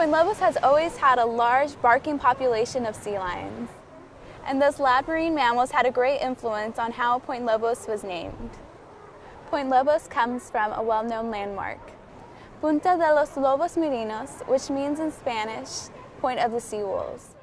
Point Lobos has always had a large barking population of sea lions, and those lab marine mammals had a great influence on how Point Lobos was named. Point Lobos comes from a well-known landmark, Punta de los Lobos Marinos, which means in Spanish, Point of the Sea Wolves.